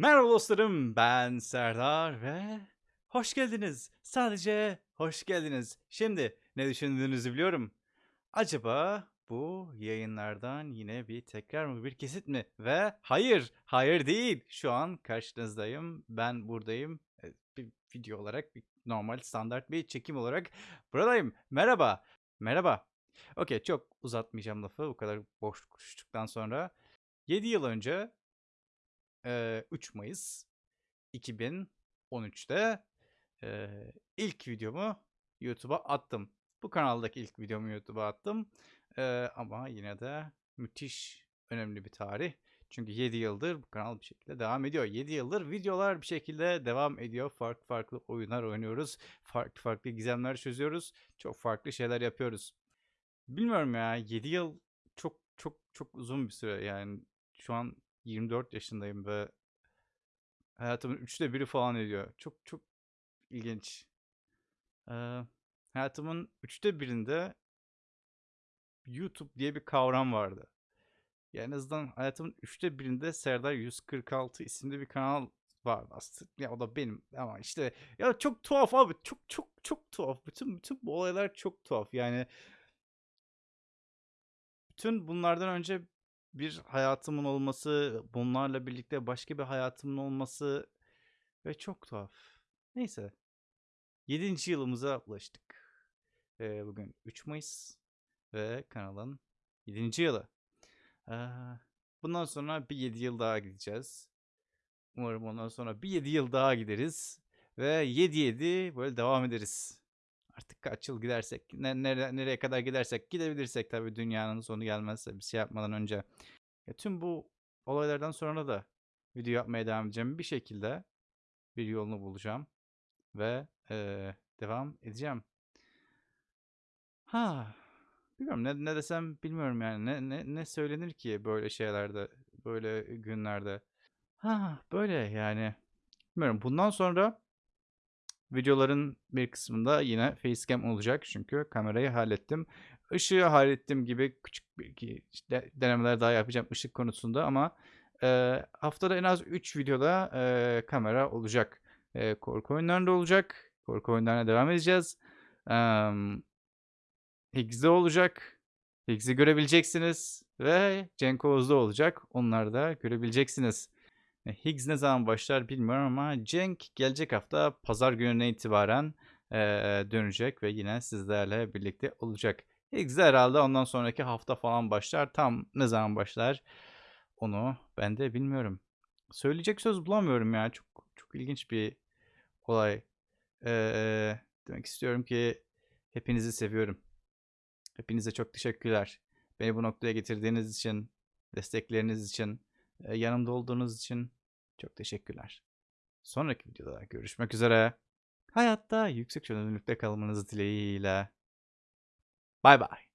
Merhaba dostlarım, ben Serdar ve hoş geldiniz. Sadece hoş geldiniz. Şimdi ne düşündüğünüzü biliyorum. Acaba bu yayınlardan yine bir tekrar mı, bir kesit mi? Ve hayır, hayır değil. Şu an karşınızdayım. Ben buradayım. E, Bir video olarak, bir normal standart bir çekim olarak buradayım. Merhaba, merhaba. Okey, çok uzatmayacağım lafı bu kadar boş konuştuktan sonra. 7 yıl önce Eee, 3 Mayıs 2013'te eee, ilk videomu YouTube'a attım. Bu kanaldaki ilk videomu YouTube'a attım. Ama yine de müthiş önemli bir tarih. Çünkü 7 yıldır bu kanal bir şekilde devam ediyor. 7 yıldır videolar bir şekilde devam ediyor. Farklı farklı oyunlar oynuyoruz. Farklı farklı gizemler çözüyoruz. Çok farklı şeyler yapıyoruz. Bilmiyorum ya 7 yıl çok çok çok uzun bir süre yani. Şu an 24 yaşındayım ve hayatımın üçte biri falan ediyor. Çok çok ilginç. Eee, hayatımın üçte birinde YouTube diye bir kavram vardı. Ya en azından hayatımın üçte birinde Serdar 146 isimli bir kanal vardı aslında. Ya o da benim ama işte ya çok tuhaf abi. Çok çok çok tuhaf. Bütün bütün bu olaylar çok tuhaf. Yani bütün bunlardan önce bir hayatımın olması, bunlarla birlikte başka bir hayatımın olması ve çok tuhaf. Neyse. 7. yılımıza ulaştık. Ee, bugün 3 Mayıs ve kanalın 7. yılı. Ee, bundan sonra bir 7 yıl daha gideceğiz. Umarım ondan sonra bir 7 yıl daha gideriz. Ve 7-7 böyle devam ederiz. Artık kaç yıl gidersek, ne, nere- nereye kadar gidersek gidebilirsek tabii dünyanın sonu gelmezse bir şey yapmadan önce. Ya tüm bu olaylardan sonra da video yapmaya devam edeceğim. Bir şekilde bir yolunu bulacağım ve eee, devam edeceğim. Ha, bilmiyorum ne, ne desem bilmiyorum yani ne, ne, ne söylenir ki böyle şeylerde, böyle günlerde. Ha, böyle yani. Bilmiyorum bundan sonra videoların bir kısmında yine facecam olacak çünkü kamerayı hallettim. Işığı hallettim gibi küçük bir işte denemeler daha yapacağım ışık konusunda ama eee, haftada en az 3 videoda eee, kamera olacak. Eee, korku oyunlarında olacak. Korku oyunlarına devam edeceğiz. Emm Higgs'de olacak. Higgs'i görebileceksiniz ve Cenk Oğuz'da olacak. Onları da görebileceksiniz. E, Higgs ne zaman başlar bilmiyorum ama Cenk gelecek hafta pazar gününe itibaren eee, dönecek ve yine sizlerle birlikte olacak. Higgs de herhalde ondan sonraki hafta falan başlar. Tam ne zaman başlar onu ben de bilmiyorum. Söyleyecek söz bulamıyorum ya. Çok çok ilginç bir olay. Eee, demek istiyorum ki hepinizi seviyorum. Hepinize çok teşekkürler. Beni bu noktaya getirdiğiniz için, destekleriniz için, e, yanımda olduğunuz için çok teşekkürler. Sonraki videoda görüşmek üzere. Hayatta yüksek çözünürlükte kalmanız dileğiyle. Bay bay.